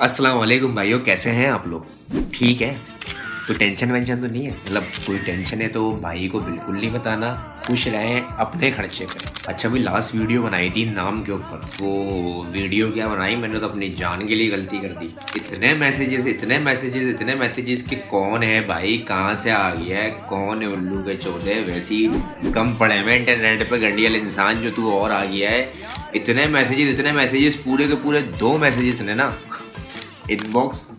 السلام علیکم بھائیو، کیسے ہیں آپ لوگ؟ ٹھیک ہے؟ تو ٹینشن وینشن تو نہیں ہے؟ مطلب کوئی ٹینشن ہے تو بھائی کو بالکل نہیں بتانا خوش رہیں اپنے خرچے پہ اچھا بھی لاسٹ ویڈیو بنائی تھی نام کے اوپر وہ ویڈیو کیا بنائی؟ میں نے تو اپنی جان کے لیے غلطی کر دی۔ اتنے میسیجز اتنے میسیجز اتنے میسیجز کہ کون ہے بھائی؟ کہاں سے آ گیا ہے؟ کون ہے الو کے چودھے ویسی کم پڑے ہوئے انٹرنیٹ پہ گنڈیل انسان جو تو اور آ گیا ہے۔ اتنے میسیجز اتنے میسیجز پورے کے پورے دو میسیجز نے نا ان باکس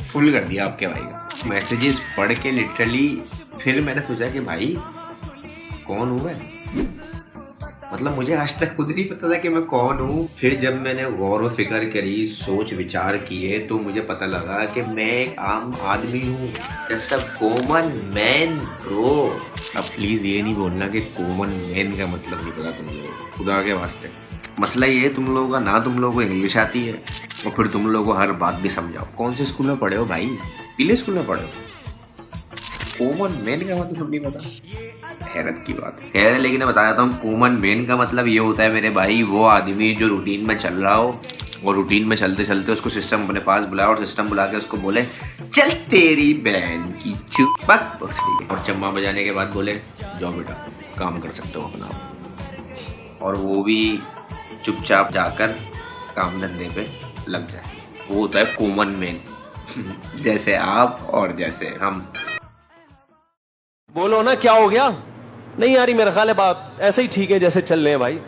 فل کر دیا آپ کے بھائی کا۔ میسیجز پڑھ کے لٹرلی پھر میں نے سوچا کہ بھائی کون ہوا ہے؟ مطلب مجھے آج تک خود نہیں پتا تھا کہ میں کون ہوں۔ پھر جب میں نے غور و فکر کری، سوچ وچار کیے، تو مجھے پتا لگا کہ میں ایک عام آدمی ہوں۔ جسٹ اے کومن مین برو اب پلیز یہ نہیں بولنا کہ کومن مین کا مطلب نہیں پتا تم لوگوں کو۔ خدا کے واسطے۔ مسئلہ یہ تم لوگوں کا نہ تم لوگوں کو انگلش آتی ہے، اور پھر تم لوگوں کو ہر بات بھی سمجھاؤ۔ کون سے اسکول میں پڑھے ہو بھائی؟ پیلے اسکول میں پڑھے ہو۔ کومن مین کا مطلب نہیں پتا۔ حیرت کی بات۔ ہے کہہ رہے ہیں، لیکن میں بتا دیتا ہوں، کومن مین کا مطلب یہ ہوتا ہے میرے بھائی، وہ آدمی جو روٹین میں چل رہا ہو اور روٹین میں چلتے چلتے اس کو سسٹم اپنے پاس بلایا اور سسٹم بلا کے اس کو بولے، چل تیری بہن کی چپک اور چما بجانے کے بعد بولے، جاؤ بیٹا، کام کر سکتے ہو اپنا۔ اور وہ بھی چپ چاپ جا کر کام دھندے پہ لگ جائے۔ وہ ہوتا ہے کومن مین۔ جیسے آپ اور جیسے ہم۔ بولو نا، کیا ہو گیا؟ نہیں آ رہی میرا خیال ہے بات ایسے ہی ٹھیک ہے جیسے چل رہے ہیں بھائی۔